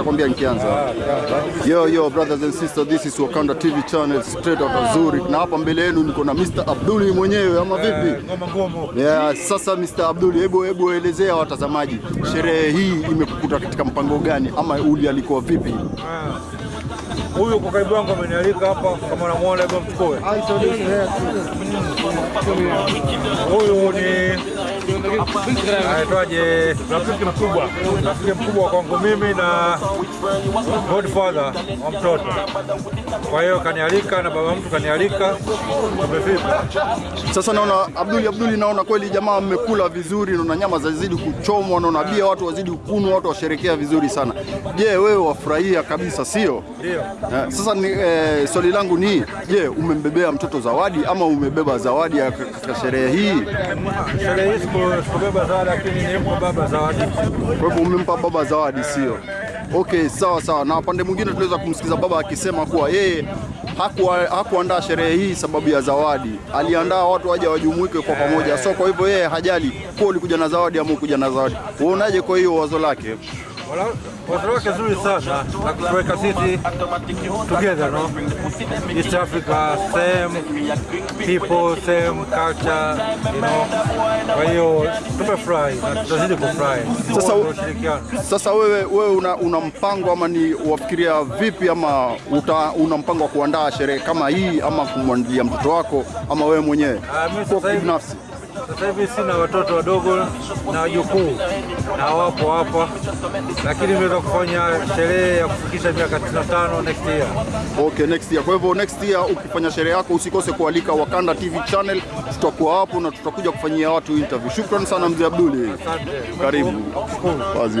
nitakwambia nikianza. Yo yo brothers and sisters, this is Wakanda TV channel straight out of Zurich, na hapa mbele yenu niko na Mr. Abduli mwenyewe, ama vipi? Ngoma ngumu. Yeah, sasa Mr. Abduli, hebu hebu elezea watazamaji, sherehe hii imekukuta katika mpango gani, ama uli alikuwa vipi? Huyu kwa karibu yangu amenialika hapa, kama unamwona, hebu mchukue. Huyu ni aitwaje, rafiki mkubwa, rafiki mkubwa kwangu mimi na godfather wa mtoto. Kwa hiyo kanialika na baba mtu kanialika, tumefika. Sasa naona Abduli Abduli, naona kweli jamaa mmekula vizuri, naona nyama zazidi kuchomwa, naona bia watu wazidi kunywa, watu washerekea vizuri sana. Je, wewe wafurahia kabisa, sio? Ndio. Eh, Sasa ni, eh, swali langu ni je, umembebea mtoto zawadi ama umebeba zawadi katika sherehe hii? Sherehe hii sikubeba zawadi, lakini baba zawadi. Kwa hivyo umempa baba zawadi, sio? Okay, sawa sawa. Na pande mwingine tunaweza kumsikiza baba akisema kuwa yeye hakuandaa sherehe hii sababu ya zawadi, aliandaa watu waje wajumuike kwa pamoja. So kwa hivyo yeye hajali kuwa ulikuja na zawadi ama ukuja na zawadi. Uonaje kwa hiyo wazo lake? Wala- Wazo wake zuri sana na kutuweka sisi together, no? East Africa, same people, same culture, you know. Kwa hiyo tumefurahi na tutazidi kufurahi. Sasa-. Sasa wewe, wewe una, una mpango ama ni wafikiria vipi ama uta, una mpango wa kuandaa sherehe kama hii ama kumwandalia mtoto wako ama wewe mwenyewe Ah, mimi sasa hivi- binafsi? Sasa hivi sina watoto wadogo na wajukuu na wapo hapa, lakini nimeweza kufanya sherehe ya kufikisha miaka 95 next year. Okay, next year. Kwa hivyo next year ukifanya sherehe yako usikose kualika Wakanda TV channel, tutakuwa hapo na tutakuja kufanyia watu interview. Shukrani sana mzee Abduli, karibu. Wazi wazi.